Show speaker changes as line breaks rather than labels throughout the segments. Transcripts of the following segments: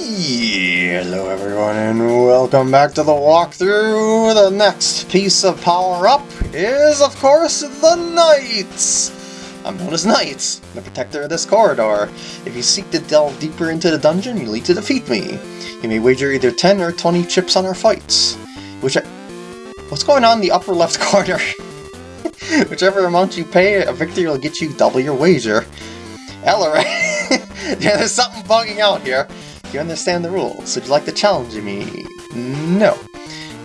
Hello everyone and welcome back to the walkthrough. The next piece of power-up is, of course, the Knights! I'm known as Knights, the protector of this corridor. If you seek to delve deeper into the dungeon, you need to defeat me. You may wager either 10 or 20 chips on our fights. Which I... What's going on in the upper left corner? Whichever amount you pay, a victory will get you double your wager. Ellery! yeah, there's something bugging out here. You understand the rules. Would you like to challenge me? No.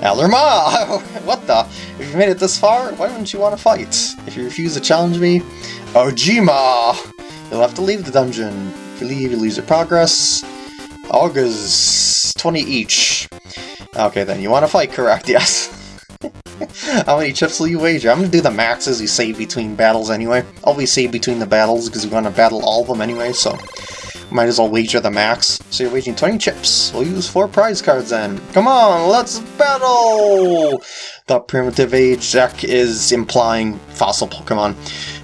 Alarma! what the? If you've made it this far, why wouldn't you want to fight? If you refuse to challenge me, Ojima! You'll have to leave the dungeon. If you leave, you lose your progress. August, 20 each. Okay then, you want to fight, correct? Yes. How many chips will you wager? I'm gonna do the maxes you save between battles anyway. Always save between the battles because we want to battle all of them anyway, so might as well wager the max. So you're wagering 20 chips. We'll use 4 prize cards then. Come on, let's battle! The primitive age deck is implying fossil Pokemon.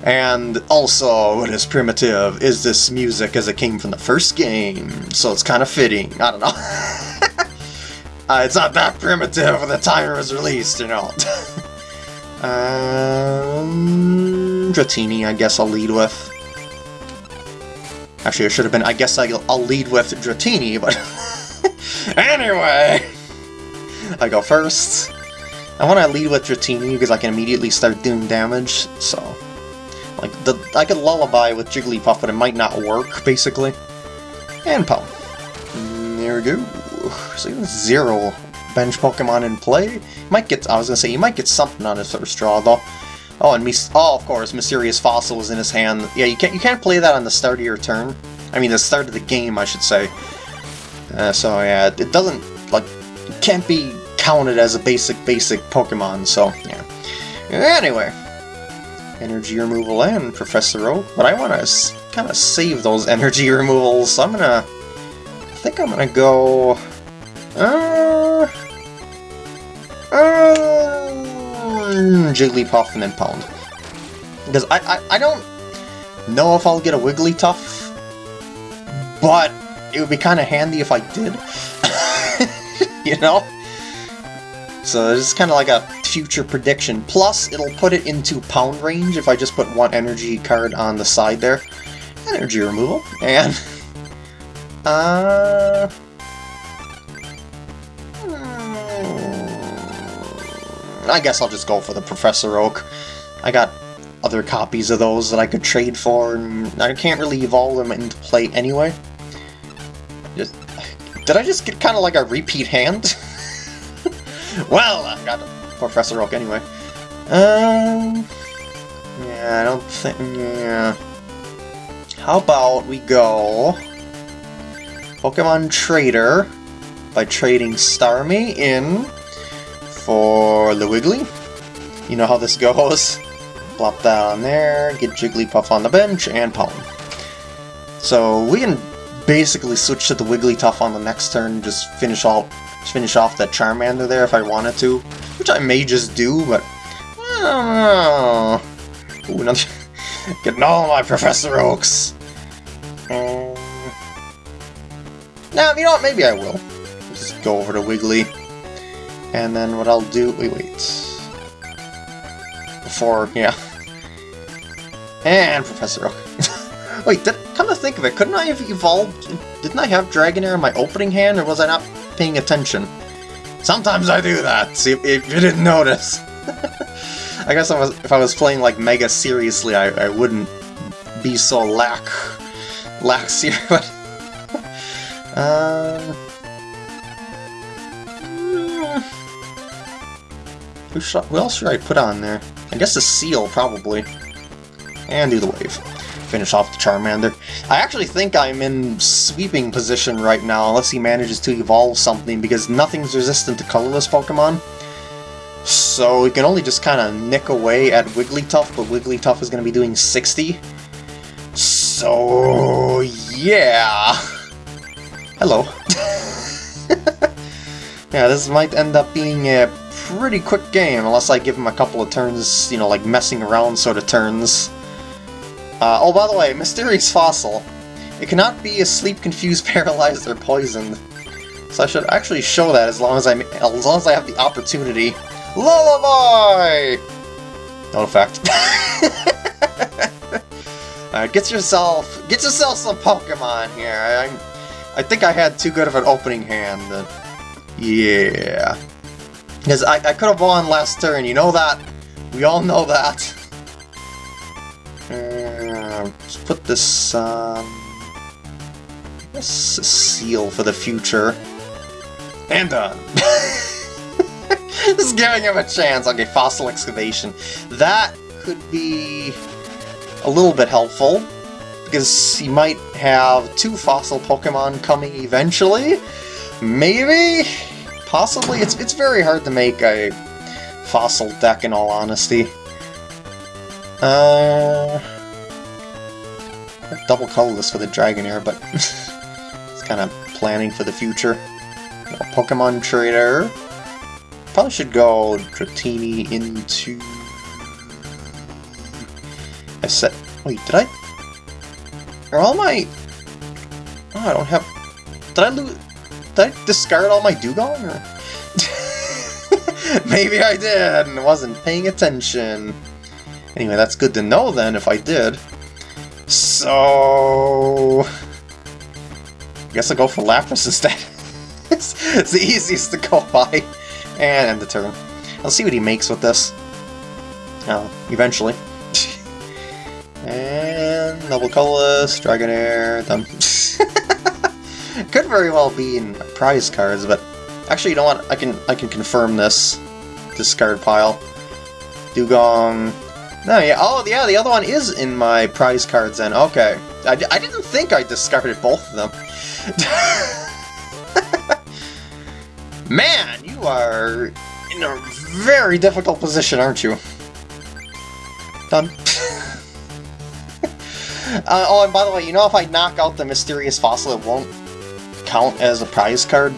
And also, what is primitive is this music as it came from the first game. So it's kind of fitting. I don't know. Uh, it's not that primitive when the timer was released, you know. um, Dratini, I guess I'll lead with. Actually, it should have been, I guess I'll, I'll lead with Dratini, but... anyway! I go first. I want to lead with Dratini because I can immediately start doing damage, so... Like, the, I could Lullaby with Jigglypuff, but it might not work, basically. And Pum. There we go. So zero bench Pokemon in play. Might get, I was gonna say, you might get something on his first draw though. Oh, and Mis oh, of course, Mysterious Fossil was in his hand. Yeah, you can't you can't play that on the start of your turn. I mean, the start of the game, I should say. Uh, so yeah, it doesn't like can't be counted as a basic basic Pokemon. So yeah. Anyway, energy removal and Professor Oak, but I want to kind of save those energy removals. So I'm gonna, I think I'm gonna go. Uh, Jigglypuff and then Pound. Because I, I, I don't know if I'll get a Wigglytuff, but it would be kind of handy if I did. you know? So it's kind of like a future prediction. Plus, it'll put it into pound range if I just put one energy card on the side there. Energy removal. And... Uh... I guess I'll just go for the Professor Oak. I got other copies of those that I could trade for, and I can't really evolve them into play anyway. Just, did I just get kind of like a repeat hand? well, I got Professor Oak anyway. Um, yeah, I don't think, yeah. How about we go Pokemon Trader by trading Starmie in for the Wiggly. You know how this goes. Plop that on there, get Jigglypuff on the bench, and Pollen. So we can basically switch to the Wigglytuff on the next turn, just finish off, finish off that Charmander there if I wanted to, which I may just do, but I don't know. Ooh, another, getting all my Professor Oaks. Um, now, you know what, maybe I will. Just go over to Wiggly. And then what I'll do... Wait, wait. Before, yeah. And Professor Oak. wait, did, come to think of it, couldn't I have evolved... Didn't I have Dragonair in my opening hand, or was I not paying attention? Sometimes I do that, see if, if you didn't notice. I guess I was, if I was playing like Mega seriously, I, I wouldn't be so lack... lack serious, but... uh... Who, who else should I put on there? I guess the Seel, probably. And do the Wave. Finish off the Charmander. I actually think I'm in sweeping position right now, unless he manages to evolve something, because nothing's resistant to colorless Pokemon. So we can only just kind of nick away at Wigglytuff, but Wigglytuff is going to be doing 60. So, yeah. Hello. yeah, this might end up being a pretty quick game, unless I give him a couple of turns, you know, like messing around sort of turns. Uh, oh, by the way, Mysterious Fossil. It cannot be asleep, confused, paralyzed, or poisoned. So I should actually show that as long as I as long as I have the opportunity. Lullaby! No effect. Alright, get yourself get yourself some Pokemon here. I, I think I had too good of an opening hand. yeah. Because I, I could have won last turn, you know that? We all know that. Uh, let's put this. Um, Seel for the future. And done. Just giving him a chance. Okay, fossil excavation. That could be a little bit helpful, because he might have two fossil Pokemon coming eventually. Maybe? Possibly? It's, it's very hard to make a fossil deck, in all honesty. Uh, double colorless for the Dragonair, but it's kind of planning for the future. Pokemon Trader. Probably should go Dratini into... I said... Wait, did I... Are all my... Oh, I don't have... Did I lose... Did I discard all my Dewgong? Or... Maybe I did and wasn't paying attention. Anyway, that's good to know then if I did. So... I guess I'll go for Lapras instead. it's, it's the easiest to go by. And end the turn. I'll see what he makes with this. Oh, eventually. and double colorless, Dragonair, done. Could very well be in prize cards, but actually, you know what? I can I can confirm this discard pile. Dewgong. No, yeah. Oh, yeah. The other one is in my prize cards. Then okay. I, I didn't think I discarded both of them. Man, you are in a very difficult position, aren't you? Done. uh, oh, and by the way, you know if I knock out the mysterious fossil, it won't count as a prize card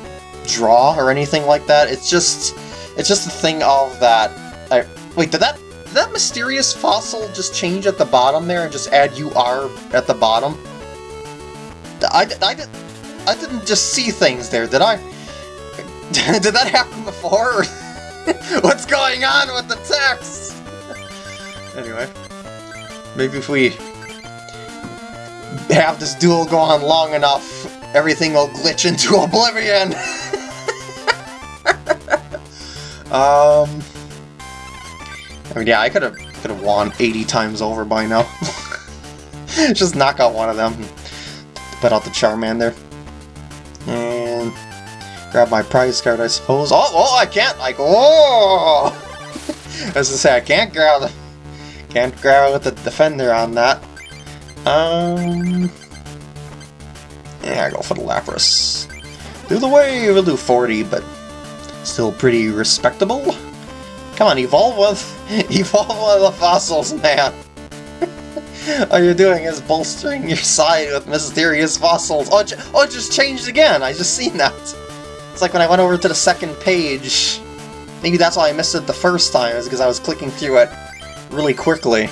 draw or anything like that. It's just, it's just a thing of that. I, wait, did that did that mysterious fossil just change at the bottom there and just add UR at the bottom? I, I, I didn't just see things there, did I? Did that happen before? What's going on with the text? anyway, maybe if we have this duel go on long enough, everything will glitch into oblivion! um... I mean, yeah, I could have could have won 80 times over by now. Just knock out one of them put out the Charmander. And grab my prize card, I suppose. Oh, oh, I can't, like, oh! As I say, I can't grab the, can't grab with the defender on that. Um, yeah, go for the Lapras. Do the wave, we'll do 40, but still pretty respectable. Come on, evolve with, evolve with the fossils, man. All you're doing is bolstering your side with mysterious fossils. Oh, oh, it just changed again. I just seen that. It's like when I went over to the second page. Maybe that's why I missed it the first time, is because I was clicking through it really quickly.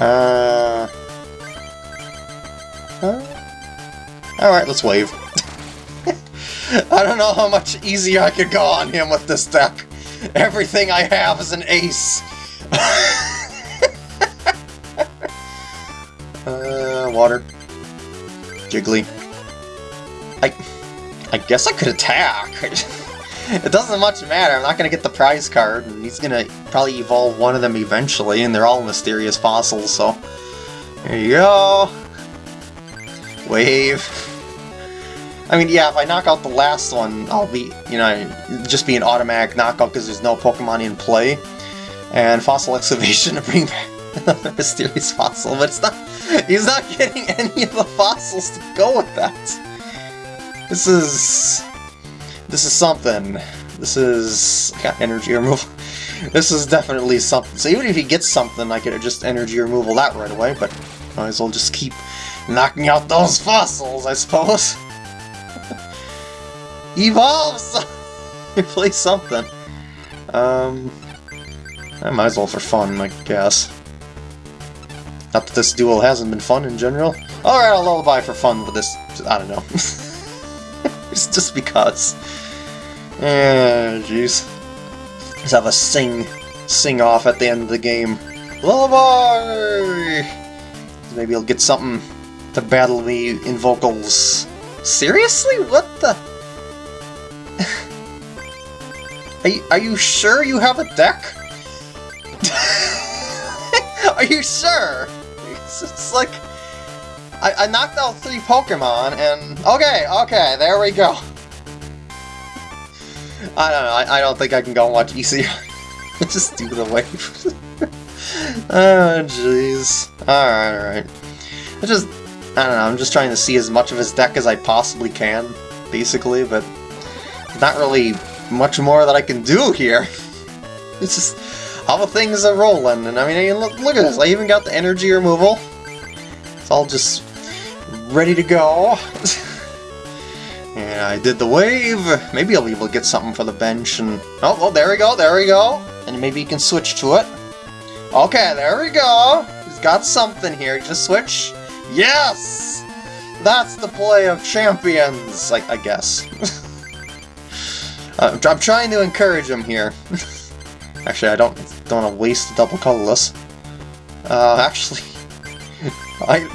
Uh... uh Alright, let's wave. I don't know how much easier I could go on him with this deck. Everything I have is an ace. uh, water. Jiggly. I... I guess I could attack. it doesn't much matter. I'm not going to get the prize card, and he's going to probably evolve one of them eventually, and they're all mysterious fossils, so... There you go. Wave. I mean, yeah, if I knock out the last one, I'll be, you know, just be an automatic knockout because there's no Pokemon in play. And Fossil Excavation to bring back another mysterious fossil, but it's not, he's not getting any of the fossils to go with that. This is... This is something. This is... got energy removal. This is definitely something. So even if he gets something, I could just energy removal that right away, but might as well just keep knocking out those fossils, I suppose. Evolve! Play something. Um... I might as well for fun, I guess. Not that this duel hasn't been fun in general. Alright, a lullaby for fun with this. I don't know. it's just because. Yeah, jeez. Let's have a sing, sing off at the end of the game. Lullaby! Maybe I'll get something to battle me in vocals. Seriously? What the? are, you, are you sure you have a deck? are you sure? It's, it's like... I, I knocked out three Pokemon, and... Okay, okay, there we go. I don't know, I, I don't think I can go and watch ECR. Just do the wave. oh, jeez. Alright, alright. I just... I don't know, I'm just trying to see as much of his deck as I possibly can, basically, but... Not really much more that I can do here. It's just... All the things are rolling, and I mean, look, look at this, I even got the energy removal. It's all just ready to go. and I did the wave. Maybe I'll be able to get something for the bench and... Oh, there we go, there we go. And maybe you can switch to it. Okay, there we go. He's got something here. Just switch. Yes! That's the play of champions, I, I guess. uh, I'm trying to encourage him here. actually, I don't, don't want to waste the double colorless. Uh, actually... I...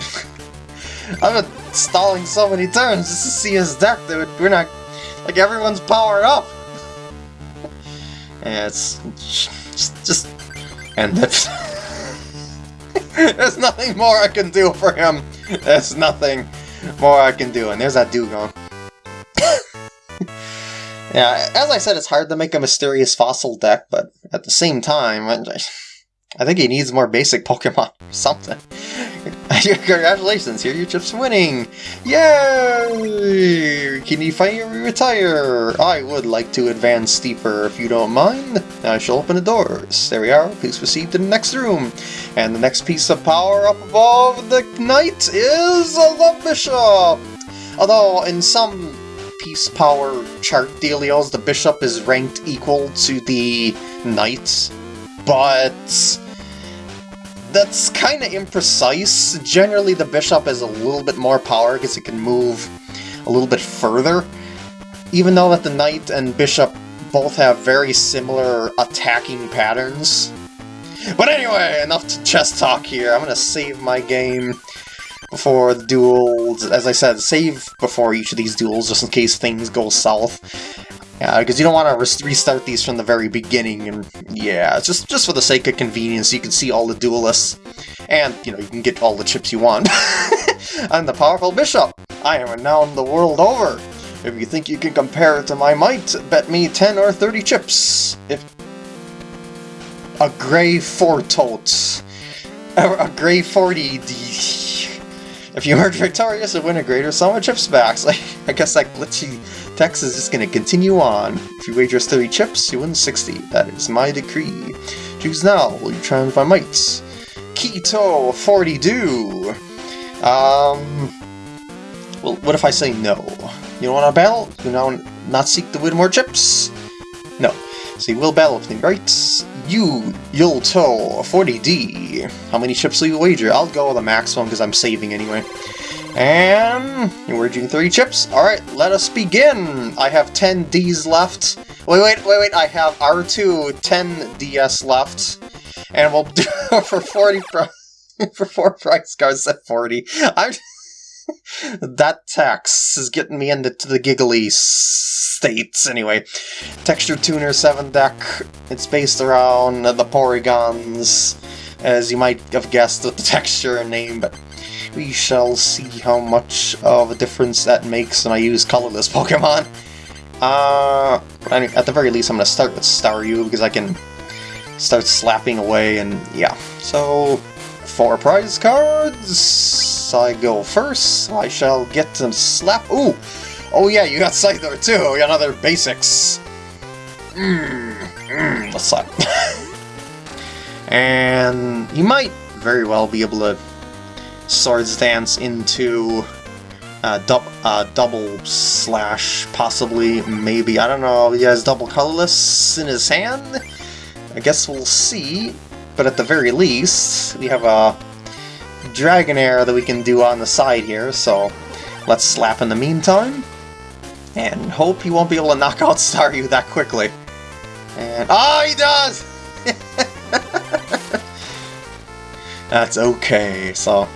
I've been stalling so many turns just to see his deck, dude. We're not... Like, everyone's powered up! yeah, it's... Just... just end it. There's nothing more I can do for him. There's nothing more I can do. And there's that Dewgong. yeah, as I said, it's hard to make a mysterious fossil deck, but at the same time, I think he needs more basic Pokemon or something. Congratulations, here your chips winning! Yay! Can you finally retire? I would like to advance steeper if you don't mind. I shall open the doors. There we are, please proceed to the next room. And the next piece of power up above the knight is the bishop! Although, in some piece power chart dealios, the bishop is ranked equal to the knight, but that's kind of imprecise. Generally, the bishop has a little bit more power because it can move a little bit further. Even though that the knight and bishop both have very similar attacking patterns. But anyway, enough to chess talk here. I'm going to save my game before the duels. As I said, save before each of these duels just in case things go south. Yeah, because you don't want to restart these from the very beginning, and yeah, just just for the sake of convenience, you can see all the duelists, and, you know, you can get all the chips you want. I'm the powerful bishop! I am renowned the world over! If you think you can compare it to my might, bet me 10 or 30 chips! If... A grey totes, A, a grey 40... If you emerge victorious and win a greater sum of chips back, so I guess that glitchy text is just to continue on. If you wager 30 chips, you win 60. That is my decree. Choose now, will you triumph my might? Keto 40 do. Um, well, what if I say no? You don't want to battle? You now not seek to win more chips? No. So you will battle with me, right? You, Yulto, 40D. How many chips will you wager? I'll go with the maximum because I'm saving anyway. And you're wagering 30 chips? Alright, let us begin! I have 10 Ds left. Wait, wait, wait, wait, I have R2 10 DS left. And we'll do for 40 for 4 price cards at 40. I'm that tax is getting me into the giggly states. Anyway, Texture Tuner 7 deck. It's based around the Porygons, as you might have guessed with the texture and name, but we shall see how much of a difference that makes when I use colorless Pokemon. Uh, at the very least, I'm going to start with Staryu because I can start slapping away and yeah. So, four prize cards. I go first. I shall get to slap. Ooh! Oh yeah, you got Scyther too. You Another basics. Mmm. Mm, let's slap. and you might very well be able to Swords Dance into uh, uh, double slash, possibly, maybe. I don't know. He has double colorless in his hand. I guess we'll see. But at the very least, we have a Dragonair that we can do on the side here, so let's slap in the meantime. And hope he won't be able to knock out Staryu that quickly. And... Oh, he does! That's okay, so...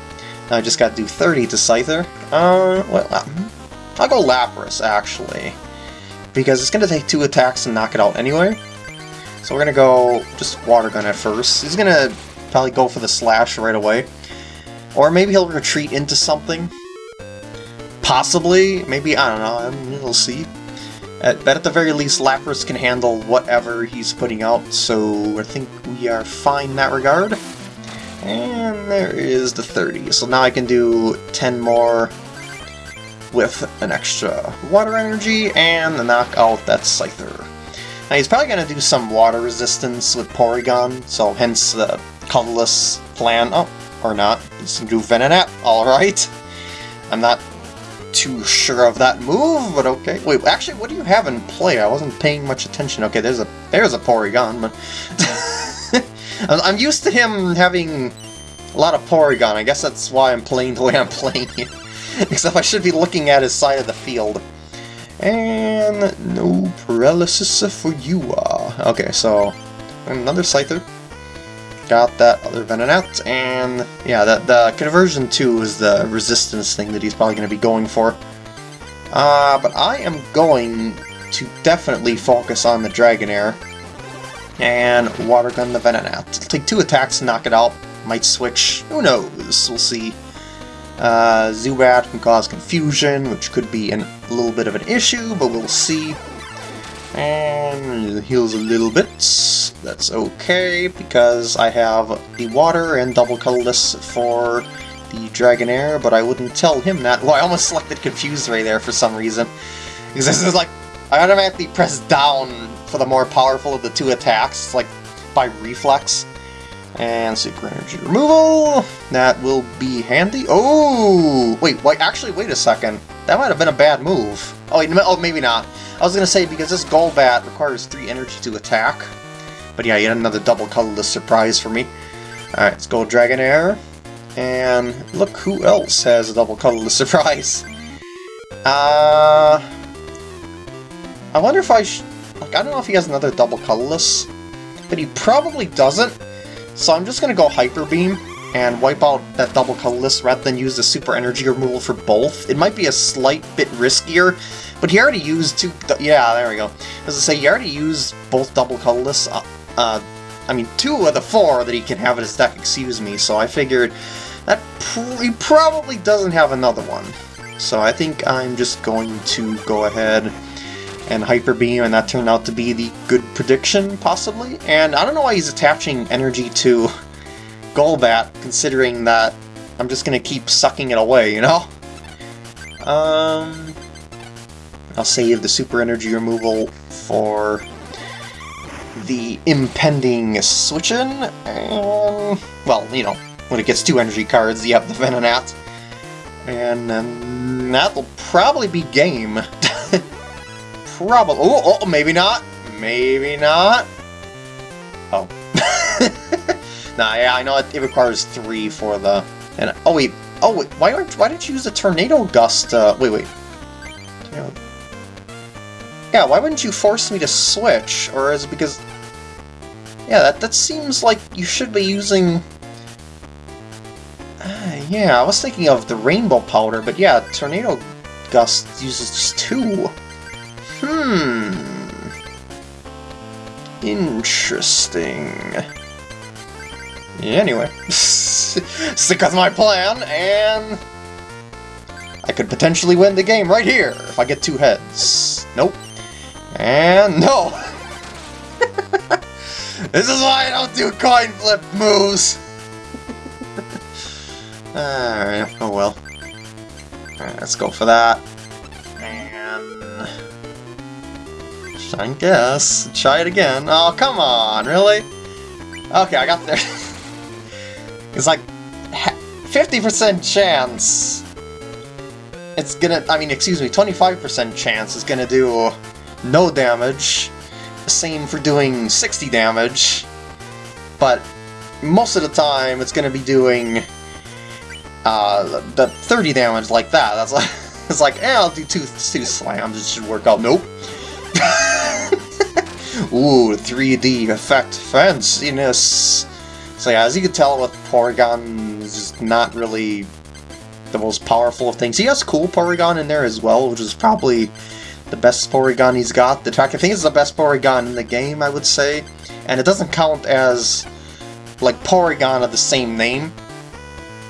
I just gotta do 30 to Scyther. Uh, well, I'll go Lapras, actually. Because it's gonna take two attacks and knock it out anyway. So we're gonna go just Water Gun at first. He's gonna probably go for the Slash right away. Or maybe he'll retreat into something. Possibly. Maybe, I don't know, we'll see. At, but at the very least, Lapras can handle whatever he's putting out, so I think we are fine in that regard. And there is the 30. So now I can do 10 more with an extra water energy and knock out that Scyther. Now he's probably going to do some water resistance with Porygon, so hence the colorless plan. Oh, or not. He's going to do Venonat, alright. I'm not too sure of that move, but okay. Wait, actually, what do you have in play? I wasn't paying much attention. Okay, there's a there's a Porygon, but... I'm used to him having a lot of Porygon. I guess that's why I'm playing the way I'm playing. Except I should be looking at his side of the field. And no paralysis for you. Uh. Okay, so another Scyther. Got that other Venonat, and yeah, the, the conversion 2 is the resistance thing that he's probably going to be going for. Uh, but I am going to definitely focus on the Dragonair and Water Gun the Venonat. Take two attacks to knock it out. Might switch. Who knows? We'll see. Uh, Zubat can cause confusion, which could be an, a little bit of an issue, but we'll see. And heals a little bit. That's okay, because I have the water and double colorless for the Dragonair, but I wouldn't tell him that. Well, I almost selected Confuse Ray there for some reason. Because this is like, I automatically press down for the more powerful of the two attacks, like by reflex. And super Energy Removal, that will be handy. Oh, wait, wait, actually, wait a second. That might have been a bad move. Oh, wait, oh, maybe not. I was going to say, because this Golbat requires 3 energy to attack. But yeah, yet another double colorless surprise for me. Alright, let's go Dragonair. And look who else has a double colorless surprise. Uh... I wonder if I. Like, I don't know if he has another double colorless. But he probably doesn't. So I'm just to go Hyper Beam and wipe out that double colorless rather than use the super energy removal for both. It might be a slight bit riskier, but he already used two... Yeah, there we go. As I say, he already used both double colorless. Uh, uh, I mean, two of the four that he can have in his deck, excuse me, so I figured that pr he probably doesn't have another one. So I think I'm just going to go ahead and Hyper Beam, and that turned out to be the good prediction, possibly. And I don't know why he's attaching energy to Golbat, considering that I'm just to keep sucking it away, you know? Um, I'll save the super energy removal for the impending switch-in, and, well, you know, when it gets two energy cards, you have the Venonat. And then that'll probably be game. Probably. Oh, oh, maybe not. Maybe not. Oh. nah, yeah, I know it, it, requires three for the. And oh wait, oh wait, why aren't why didn't you use the tornado gust? Uh, wait, wait. Yeah, why wouldn't you force me to switch? Or is it because? Yeah, that that seems like you should be using. Uh, yeah, I was thinking of the rainbow powder, but yeah, tornado gust uses two. Hmm. Interesting. Anyway, stick with my plan, and I could potentially win the game right here if I get two heads. Nope. And no! this is why I don't do coin flip moves! Alright, oh well. Alright, let's go for that. I guess. Try it again. Oh, come on, really? Okay, I got there. it's like 50% chance. It's gonna, I mean, excuse me, 25% chance is gonna do no damage. The same for doing 60 damage. But most of the time, it's gonna be doing uh, the 30 damage like that. That's like, it's like, eh, I'll do two, two slams, it should work out. Nope. Ooh, 3D effect fanciness. So yeah, as you can tell with Porygon, is not really the most powerful of things. He has cool Porygon in there as well, which is probably the best Porygon he's got. The fact, I think it's the best Porygon in the game, I would say. And it doesn't count as, like, Porygon of the same name.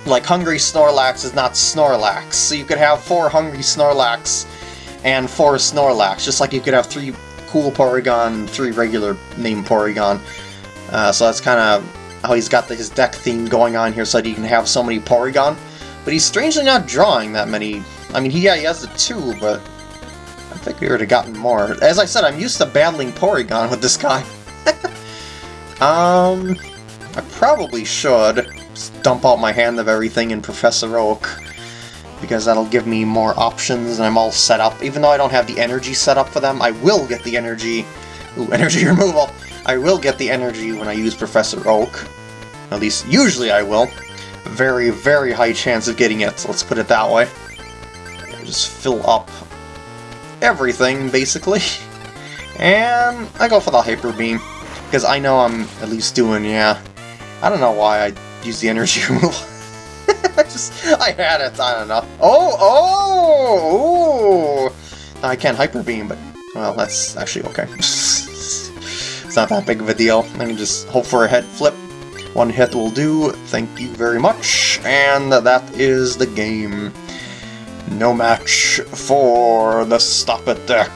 Like, Hungry Snorlax is not Snorlax, so you could have four Hungry Snorlax and four Snorlax, just like you could have three cool Porygon, three regular named Porygon. Uh, so that's kind of how he's got the, his deck theme going on here so that he can have so many Porygon. But he's strangely not drawing that many. I mean, he, yeah, he has the two, but I think we would have gotten more. As I said, I'm used to battling Porygon with this guy. um, I probably should dump out my hand of everything in Professor Oak because that'll give me more options and I'm all set up. Even though I don't have the energy set up for them, I will get the energy. Ooh, energy removal. I will get the energy when I use Professor Oak. At least, usually I will. Very, very high chance of getting it, so let's put it that way. Just fill up everything, basically. And I go for the Hyper Beam, because I know I'm at least doing, yeah. I don't know why I use the energy removal. I just, I had it, I don't know. Oh, oh. I can't Hyper Beam, but, well, that's actually okay. it's not that big of a deal. I can just hope for a head flip. One hit will do, thank you very much, and that is the game. No match for the Stop It deck.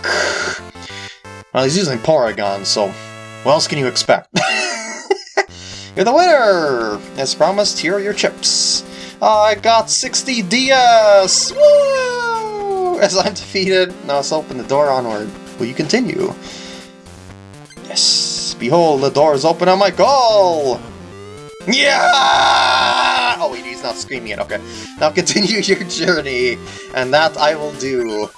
Well, he's using Porygon, so what else can you expect? You're the winner! As promised, here are your chips. I got 60 DS! Woo! As I'm defeated, now let's open the door onward. Will you continue? Yes! Behold, the door is open on my goal! Yeah! Oh wait, he's not screaming it, okay. Now continue your journey, and that I will do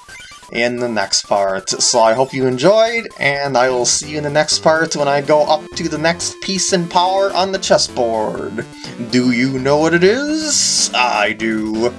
in the next part. So I hope you enjoyed, and I will see you in the next part when I go up to the next piece in power on the chessboard. Do you know what it is? I do.